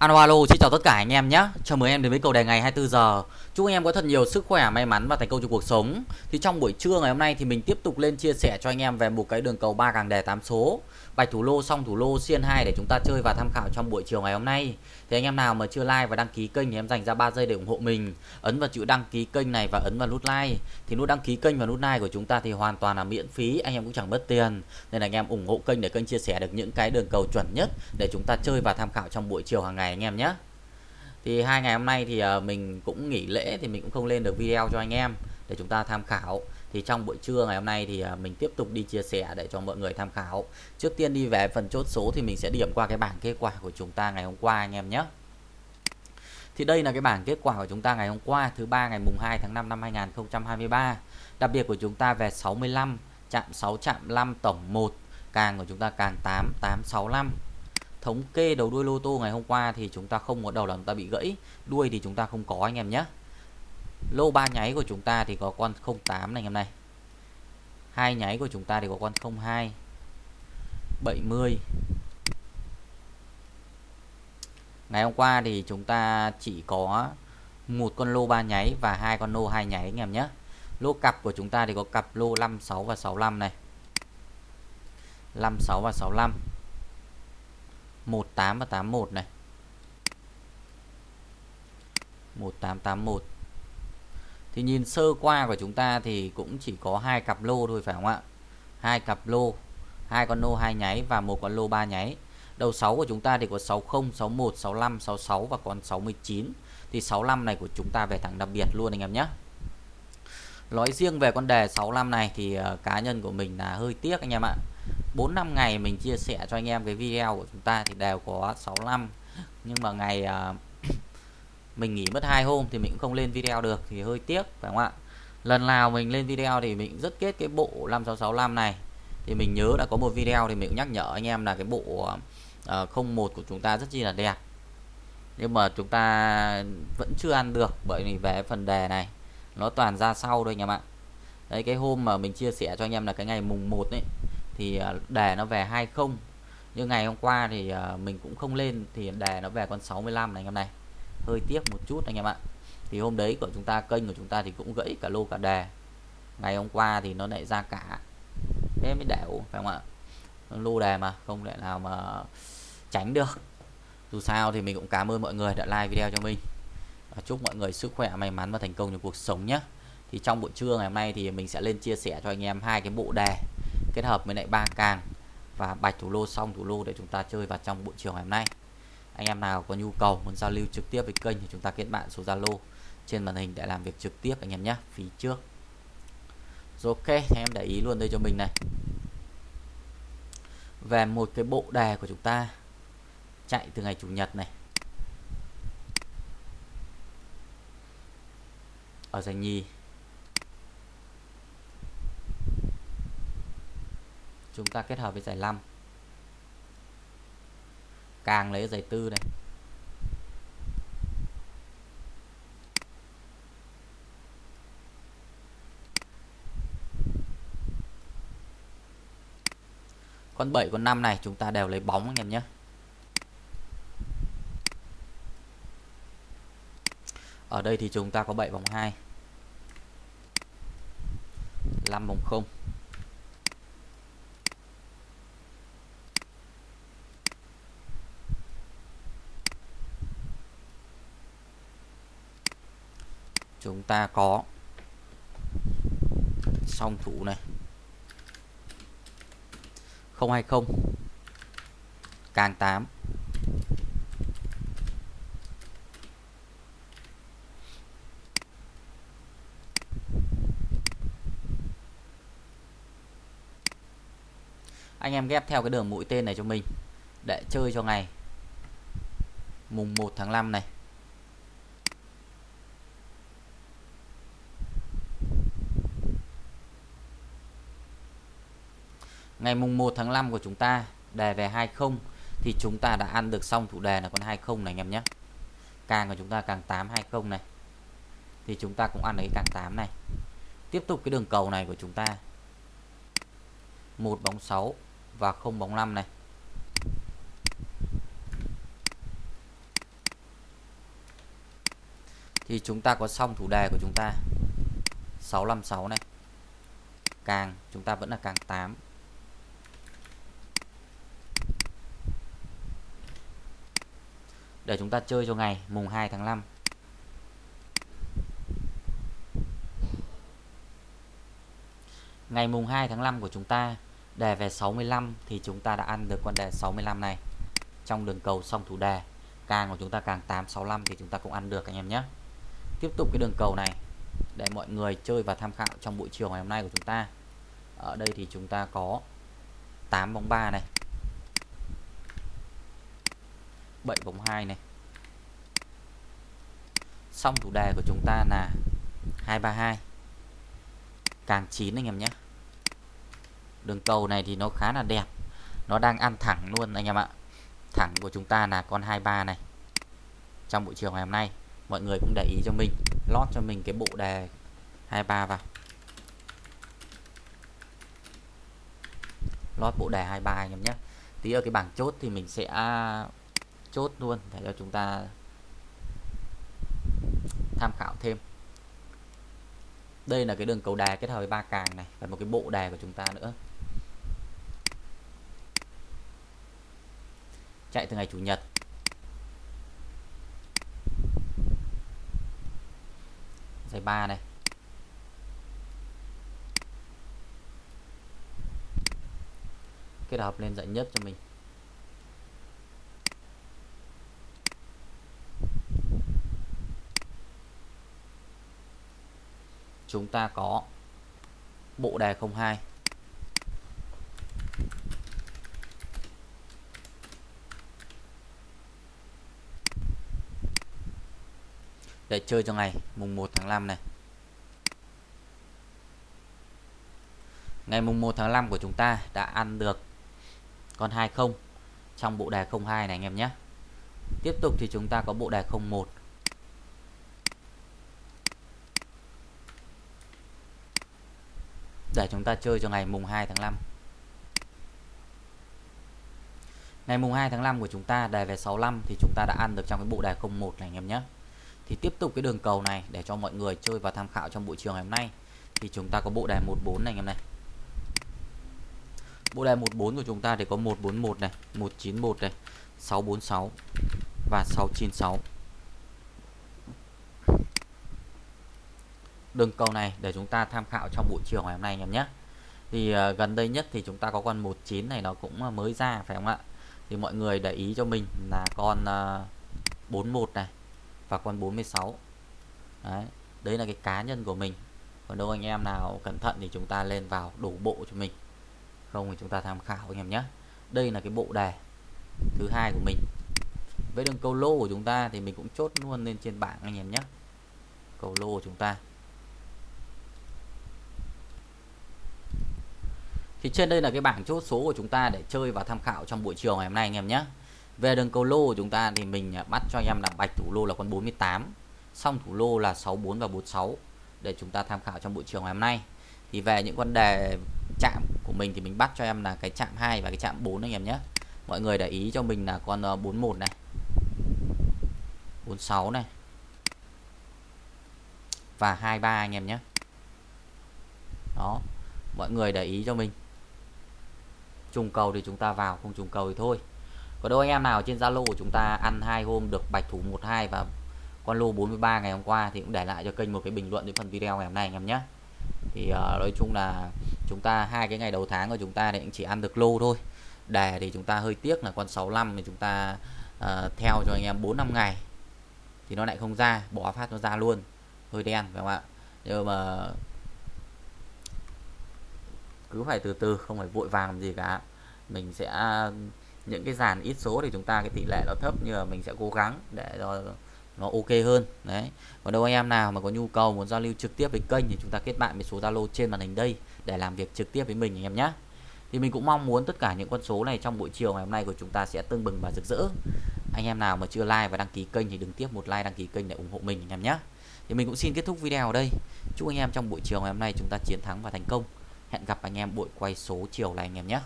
Alo alo, xin chào tất cả anh em nhé. Chào mừng em đến với cầu đề ngày 24 giờ. Chúc anh em có thật nhiều sức khỏe, may mắn và thành công trong cuộc sống. Thì trong buổi trưa ngày hôm nay thì mình tiếp tục lên chia sẻ cho anh em về một cái đường cầu ba càng đề 8 số. Bạch thủ lô xong thủ lô xiên 2 để chúng ta chơi và tham khảo trong buổi chiều ngày hôm nay. Thì anh em nào mà chưa like và đăng ký kênh thì em dành ra 3 giây để ủng hộ mình. Ấn vào chữ đăng ký kênh này và ấn vào nút like. Thì nút đăng ký kênh và nút like của chúng ta thì hoàn toàn là miễn phí, anh em cũng chẳng mất tiền. Nên là anh em ủng hộ kênh để kênh chia sẻ được những cái đường cầu chuẩn nhất để chúng ta chơi và tham khảo trong buổi chiều hàng ngày anh em nhé thì hai ngày hôm nay thì ờ, mình cũng nghỉ lễ thì mình cũng không lên được video cho anh em để chúng ta tham khảo thì trong buổi trưa ngày hôm nay thì à, mình tiếp tục đi chia sẻ để cho mọi người tham khảo. Trước tiên đi về phần chốt số thì mình sẽ điểm qua cái bảng kết quả của chúng ta ngày hôm qua anh em nhé. Thì đây là cái bảng kết quả của chúng ta ngày hôm qua, thứ ba ngày mùng 2 tháng 5 năm 2023 đặc biệt của chúng ta về 65 chạm 6 chạm 5 tổng 1 càng của chúng ta càng 8 865 thống kê đầu đuôi lô tô ngày hôm qua thì chúng ta không có đầu là chúng ta bị gãy, đuôi thì chúng ta không có anh em nhé lô ba nháy của chúng ta thì có con 08 này anh em này. Hai nháy của chúng ta thì có con 02 70 ngày hôm qua thì chúng ta chỉ có một con lô ba nháy và hai con lô hai nháy anh em nhé. Lô cặp của chúng ta thì có cặp lô 56 và 65 này. 56 và 65 18 và 81 này. 1881 thì nhìn sơ qua của chúng ta thì cũng chỉ có hai cặp lô thôi, phải không ạ? Hai cặp lô, hai con lô hai nháy và một con lô ba nháy. Đầu 6 của chúng ta thì có 60 61 65 66 và còn 69 thì 65 này của chúng ta về thẳng đặc biệt luôn anh em nhé. Nói riêng về con đề 65 này thì ờ, cá nhân của mình là hơi tiếc anh em ạ. 4 năm ngày mình chia sẻ cho anh em cái video của chúng ta thì đều có 65 nhưng mà ngày ờ, mình nghỉ mất hai hôm thì mình cũng không lên video được thì hơi tiếc phải không ạ? Lần nào mình lên video thì mình rất kết cái bộ 5665 này. Thì mình nhớ đã có một video thì mình cũng nhắc nhở anh em là cái bộ ờ, uh, 01 của chúng ta rất chi là đẹp. Nhưng mà chúng ta vẫn chưa ăn được bởi vì về phần đề này nó toàn ra sau thôi anh em ạ. Đấy cái hôm mà mình chia sẻ cho anh em là cái ngày mùng 1 ấy thì ờ, đề nó về 20 nhưng ngày hôm qua thì ờ, mình cũng không lên thì đề nó về con 65 này anh em này hơi tiếc một chút anh em ạ. Thì hôm đấy của chúng ta, kênh của chúng ta thì cũng gãy cả lô cả đề. Ngày hôm qua thì nó lại ra cả thế mới đẻo phải không ạ? Lô đề mà, không thể nào mà tránh được. Dù sao thì mình cũng cảm ơn mọi người đã like video cho mình. Và chúc mọi người sức khỏe, may mắn và thành công trong cuộc sống nhé. Thì trong buổi trưa ngày hôm nay thì mình sẽ lên chia sẻ cho anh em hai cái bộ đề kết hợp với lại ba càng và bạch thủ lô xong thủ lô để chúng ta chơi vào trong buổi chiều ngày hôm nay anh em nào có nhu cầu muốn giao lưu trực tiếp với kênh thì chúng ta kết bạn số Zalo trên màn hình để làm việc trực tiếp anh em nhé, phí trước. Rồi ok, thì em để ý luôn đây cho mình này. Về một cái bộ đề của chúng ta, chạy từ ngày chủ nhật này. Ở giải nhì. Chúng ta kết hợp với giải 5 càng lấy giày tư này. Con 7 con 5 này chúng ta đều lấy bóng anh em nhé. Ở đây thì chúng ta có 7 vòng 2 5 vòng 0 chúng ta có song thủ này. 020 càng 8 anh em ghép theo cái đường mũi tên này cho mình. Để chơi cho ngày. Mùng 1 tháng 5 này. Ngày mùng 1 tháng 5 của chúng ta, đề về 20 thì chúng ta đã ăn được xong thủ đề là con 20 này anh em nhé. Càng của chúng ta càng 8 20 này. Thì chúng ta cũng ăn được cái càng 8 này. Tiếp tục cái đường cầu này của chúng ta. Một bóng 6 và không bóng 5 này. Thì chúng ta có xong thủ đề của chúng ta. 656 này. Càng, chúng ta vẫn là càng 8 để chúng ta chơi cho ngày, mùng 2 tháng 5 ngày mùng 2 tháng 5 của chúng ta, đề về 65 thì chúng ta đã ăn được con đề 65 này. Trong đường cầu song thủ đề, càng của chúng ta càng 865 thì chúng ta cũng ăn được, anh em nhé. Tiếp tục cái đường cầu này, để mọi người chơi và tham khảo trong buổi chiều ngày hôm nay của chúng ta. Ở đây thì chúng ta có 8 bóng 3 này. 7 vòng 2 này. Xong thủ đề của chúng ta là 232 càng 9 anh em nhé. Đường cầu này thì nó khá là đẹp. Nó đang ăn thẳng luôn anh em ạ. Thẳng của chúng ta là con 23 này. Trong buổi chiều ngày hôm nay, mọi người cũng để ý cho mình, lót cho mình cái bộ đề 23 vào. Lót bộ đề 23 anh em nhé. Tí ở cái bảng chốt thì mình sẽ chốt luôn để cho chúng ta tham khảo thêm. Đây là cái đường cầu đà kết hợp với ba càng này và một cái bộ đà của chúng ta nữa. Chạy từ ngày chủ nhật. Dây ba này. Kết hợp lên dạy nhất cho mình. Chúng ta có bộ đề 02 để chơi cho ngày, mùng 1 tháng 5 này. Ngày mùng 1 tháng 5 của chúng ta đã ăn được con 20 trong bộ đề 02 này anh em nhé. Tiếp tục thì chúng ta có bộ đề 01 để chúng ta chơi cho ngày mùng 2 tháng 5 ngày mùng 2 tháng 5 của chúng ta, đề về 65 thì chúng ta đã ăn được trong cái bộ đề 01 này, anh em nhé. Thì tiếp tục cái đường cầu này để cho mọi người chơi và tham khảo trong buổi chiều ngày hôm nay. Thì chúng ta có bộ đề 14 này, anh em này. Bộ đề 14 của chúng ta thì có 141 này 191 này 646 và 696 đường cầu này để chúng ta tham khảo trong buổi chiều ngày hôm nay em nhé. Thì uh, gần đây nhất thì chúng ta có con 19 này nó cũng ờ, mới ra phải không ạ? Thì mọi người để ý cho mình là con ờ, uh, 41 này và con 46 đấy đấy là cái cá nhân của mình. Còn đâu anh em nào cẩn thận thì chúng ta lên vào đủ bộ cho mình. Không thì chúng ta tham khảo anh em nhé. Đây là cái bộ đề thứ hai của mình. Với đường câu lô của chúng ta thì mình cũng chốt luôn lên trên bảng anh em nhé. Cầu lô của chúng ta. Thì trên đây là cái bảng chốt số của chúng ta để chơi và tham khảo trong buổi chiều ngày hôm nay anh em nhé. Về đường cầu lô của chúng ta thì mình à, bắt cho anh em là bạch thủ lô là con 48 xong thủ lô là 64 và 46 để chúng ta tham khảo trong buổi chiều ngày hôm nay. Thì về những con đề chạm của mình thì mình bắt cho em là cái chạm 2 và cái chạm 4 anh em nhé. Mọi người để ý cho mình là con ờ, 41 này 46 này và 23 anh em nhé. Đó, mọi người để ý cho mình trùng cầu thì chúng ta vào không trùng cầu thì thôi. Có đâu anh em nào trên Zalo của chúng ta ăn hai hôm được bạch thủ 12 và con lô 43 ngày hôm qua thì cũng để lại cho kênh một cái bình luận đến phần video ngày hôm nay anh em nhé. Thì uh, nói chung là chúng ta hai cái ngày đầu tháng của chúng ta thì cũng chỉ ăn được lô thôi. Đề thì chúng ta hơi tiếc là con 65 thì chúng ta uh, theo cho anh em 4 năm ngày. Thì nó lại không ra bỏ phát nó ra luôn. Hơi đen phải không ạ? Nhưng mà cứ phải từ từ, không phải vội vàng gì cả. Mình sẽ, những cái dàn ít số thì chúng ta, cái tỷ lệ nó thấp nhưng mà mình sẽ cố gắng để cho nó ok hơn. Đấy. Còn đâu anh em nào mà có nhu cầu muốn giao lưu trực tiếp với kênh thì chúng ta kết bạn với số Zalo trên màn hình đây để làm việc trực tiếp với mình anh em nhé thì mình cũng mong muốn tất cả những con số này trong buổi chiều ngày hôm nay của chúng ta sẽ tưng bừng và rực rỡ. Anh em nào mà chưa like và đăng ký kênh thì đừng tiếp một like, đăng ký kênh để ủng hộ mình anh em nhé thì mình cũng xin kết thúc video ở đây. Chúc anh em trong buổi chiều ngày hôm nay chúng ta chiến thắng và thành công hẹn gặp anh em buổi quay số chiều này anh em nhé.